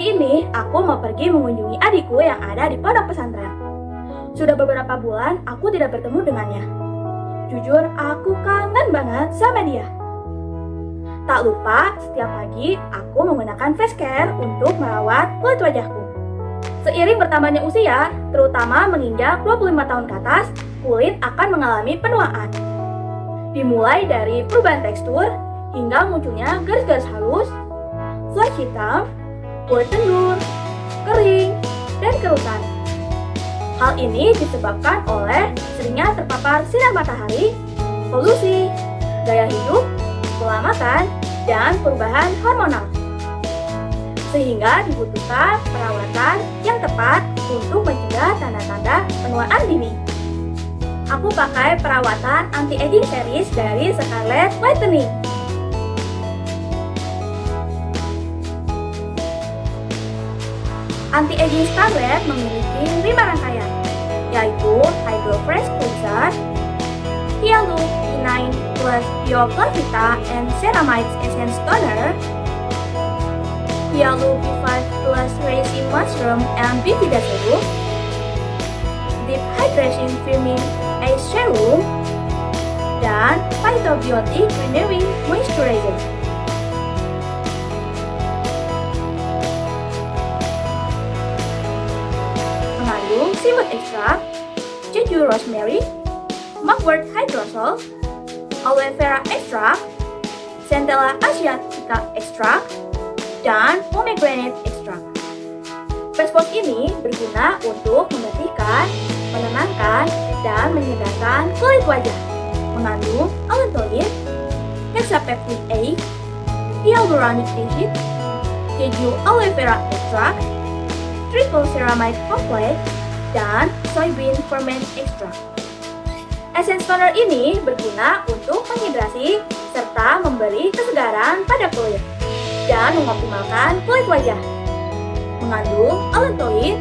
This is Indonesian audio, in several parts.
Pagi ini, aku mau pergi mengunjungi adikku yang ada di pondok pesantren. Sudah beberapa bulan aku tidak bertemu dengannya. Jujur, aku kangen banget sama dia. Tak lupa, setiap pagi aku menggunakan face care untuk merawat kulit wajahku. Seiring bertambahnya usia, terutama menginjak 25 tahun ke atas, kulit akan mengalami penuaan. Dimulai dari perubahan tekstur, hingga munculnya garis-garis halus, flash hitam, kulit tendur, kering, dan kerutan. Hal ini disebabkan oleh seringnya terpapar sinar matahari, polusi, gaya hidup, pola makan, dan perubahan hormonal. Sehingga dibutuhkan perawatan yang tepat untuk mencegah tanda-tanda penuaan dini. Aku pakai perawatan anti-aging series dari Scarlett Whitening. Anti-aging Scarlett memiliki 5 rangkaian, yaitu Hydro Fresh Cleanser, Hialu E9 plus Bio Vita and Ceramides Essence Toner, Hialu B5 plus Resin Mushroom and Bifida Serum, Deep Hydration Firming Ice Serum, dan Phytobiotic Renewing Moisturizer. Seaweed extract, Jeju rosemary, mugwort hydrosol, aloe vera extract, centella asiatica extract, dan pomegranate extract. Face ini berguna untuk membersihkan, menenangkan, dan menyegarkan kulit wajah. Mengandung allantoin, hexapeptic A, hyaluronic acid, Jeju aloe vera extract, triple ceramide complex, dan soybean ferment extract. Essence toner ini berguna untuk menghidrasi serta memberi kesegaran pada kulit dan mengoptimalkan kulit wajah. Mengandung allantoin,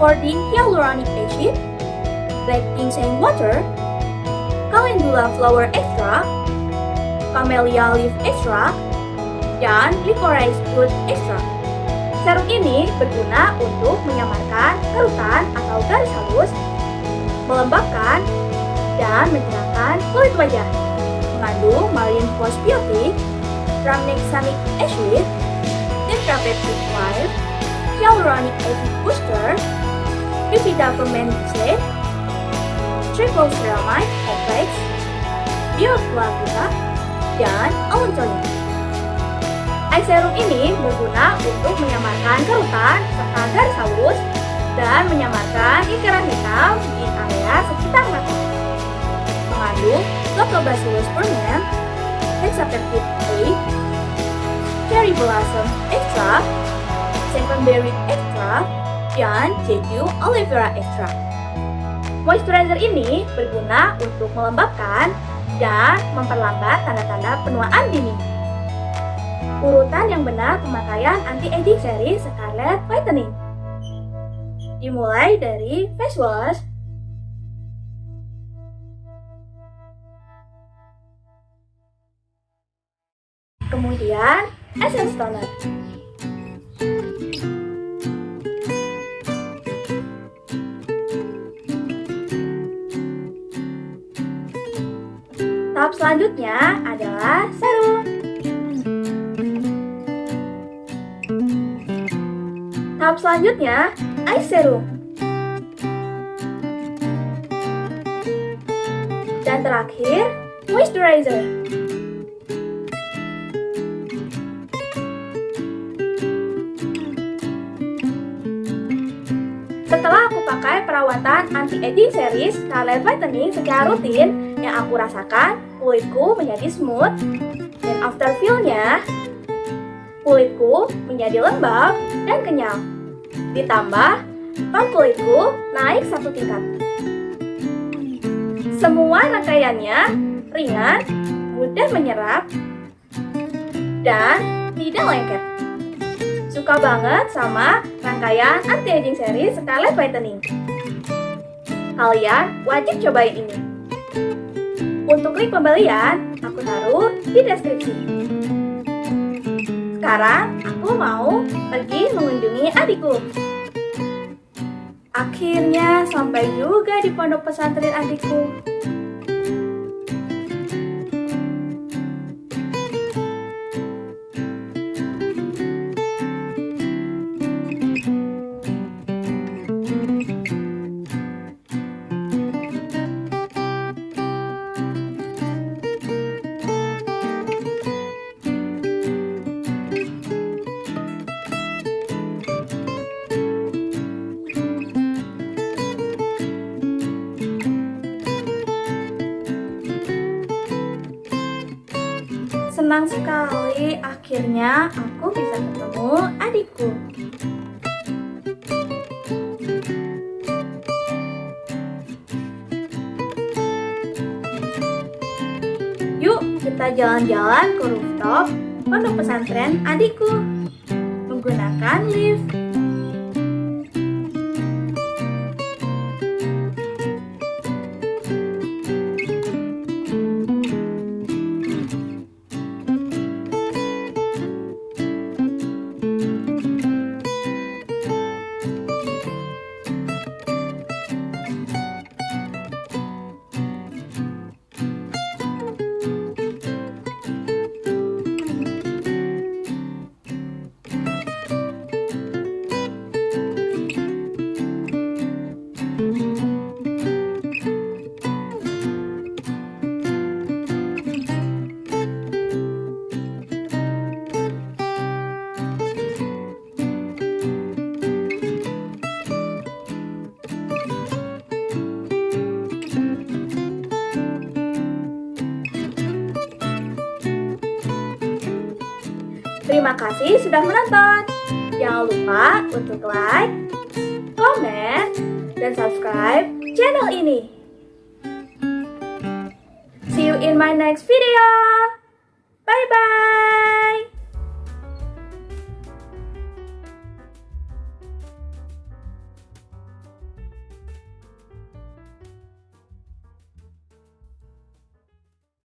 4D hyaluronic acid, black ginseng water, calendula flower extract, camellia leaf extract, dan licorice root extract. Serum ini berguna untuk menyamarkan kerutan atau dan mencerahkan kulit wajah. Mengandung marine postbiotic, rhamnexamic acid, tetrapeptide 5, hyaluronic acid booster, bifida fermented, triple ceramide complex, bioflavina, dan allantoin. Eye serum ini berguna untuk menyamarkan kerutan serta garis halus dan menyamarkan lingkaran hitam di area sekitar mata. Mengandung Lactobacillus ferment, hexapeptide A, cherry blossom extract, sevenberry extract, dan jeju aloe vera extract. Moisturizer ini berguna untuk melembabkan dan memperlambat tanda-tanda penuaan dini. Urutan yang benar pemakaian anti-aging seri Scarlett Whitening. Dimulai dari face wash, kemudian essence toner. Tahap selanjutnya adalah serum. Tahap selanjutnya, eye serum. Dan terakhir, moisturizer. Setelah aku pakai perawatan anti-aging series Scarlet Whitening secara rutin, yang aku rasakan kulitku menjadi smooth dan after feel-nya kulitku menjadi lembab dan kenyal. Ditambah, tone kulitku naik satu tingkat. Semua rangkaiannya ringan, mudah menyerap, dan tidak lengket. Suka banget sama rangkaian anti-aging series Scarlet Whitening. Kalian wajib cobain ini. Untuk link pembelian, aku taruh di deskripsi. Sekarang aku mau pergi mengunjungi adikku. Akhirnya sampai juga di pondok pesantren adikku. Senang sekali akhirnya aku bisa ketemu adikku. Yuk kita jalan-jalan ke rooftop pondok pesantren adikku menggunakan lift. Terima kasih sudah menonton. Jangan lupa untuk like, komen, dan subscribe channel ini. See you in my next video. Bye-bye.